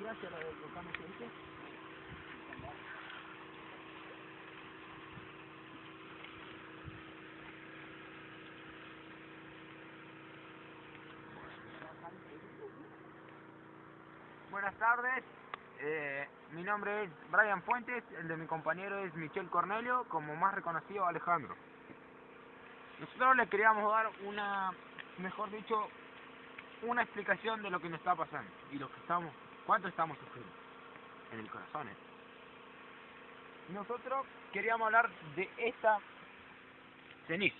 Gracias, lo del volcán ¿sí? Buenas tardes, eh, mi nombre es Brian Fuentes, el de mi compañero es Michel Cornelio, como más reconocido Alejandro. Nosotros le queríamos dar una, mejor dicho, una explicación de lo que nos está pasando y lo que estamos, cuánto estamos sufriendo en el corazón. ¿eh? Nosotros queríamos hablar de esta ceniza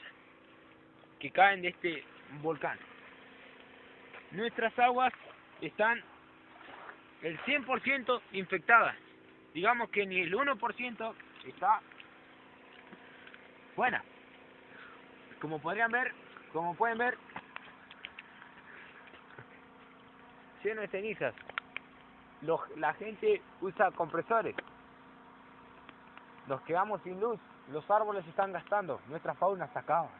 que caen de este volcán. Nuestras aguas están el 100% infectadas. Digamos que ni el 1% está buena. Como podrían ver, como pueden ver, lleno de cenizas. Los, la gente usa compresores. Nos quedamos sin luz. Los árboles están gastando. Nuestra fauna se acaba.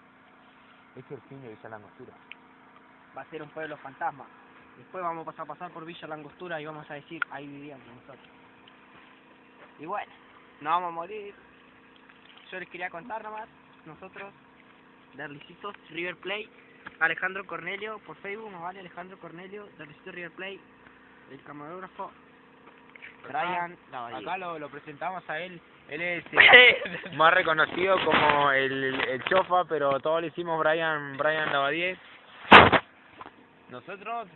Es el fin de Villa Langostura. Va a ser un pueblo fantasma. Después vamos a pasar por Villa Langostura y vamos a decir, ahí vivíamos nosotros. Y bueno, no vamos a morir. Yo les quería contar nomás, nosotros, de Licitos River Play, Alejandro Cornelio, por Facebook nos vale Alejandro Cornelio, de Licitos River Play, el camarógrafo, Brian Lavadía. Acá lo, lo presentamos a él. Él es eh, más reconocido como el, el chofa, pero todos le hicimos Brian, Brian Lavadier. Nosotros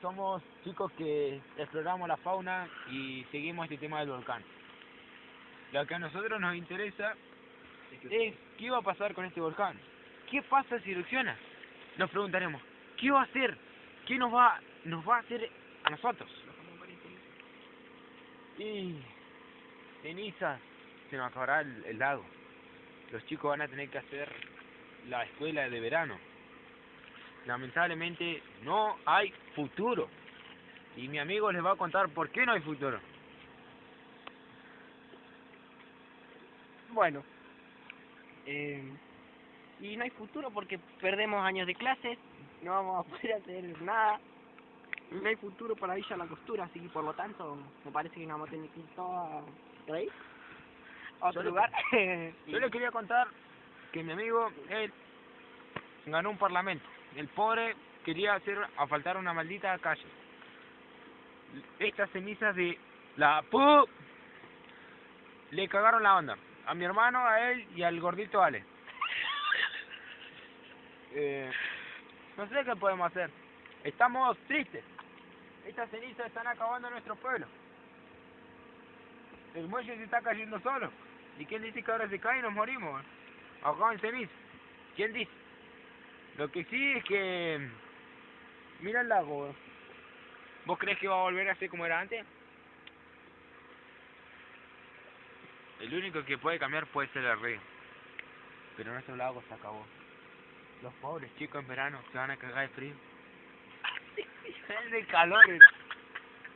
somos chicos que exploramos la fauna y seguimos este tema del volcán. Lo que a nosotros nos interesa es qué va a pasar con este volcán. ¿Qué pasa si erupciona? Nos preguntaremos, ¿qué va a hacer? ¿Qué nos va, nos va a hacer a nosotros? Y cenizas, se nos acabará el, el lago. Los chicos van a tener que hacer la escuela de verano. Lamentablemente no hay futuro. Y mi amigo les va a contar por qué no hay futuro. Bueno, eh, y no hay futuro porque perdemos años de clases, no vamos a poder hacer nada. No hay futuro para Villa La Costura, así que por lo tanto me parece que nos vamos a tener que ir todos a, otro Yo le- lugar. Yo les quería contar que mi amigo, él, ganó un parlamento. El pobre quería hacer asfaltar una maldita calle. Estas cenizas de la pu le cagaron la onda. A mi hermano, a él y al gordito Ale. Eh, no sé qué podemos hacer. Estamos tristes. Estas cenizas están acabando nuestro pueblo. El muelle se está cayendo solo. ¿Y quién dice que ahora se cae y nos morimos? Ahogados en ceniza. ¿Quién dice? Lo que sí es que... Mira el lago. ¿Vos crees que va a volver a ser como era antes? El único que puede cambiar puede ser el río. Pero nuestro lago se acabó. Los pobres chicos en verano se van a cagar de frío. de calor.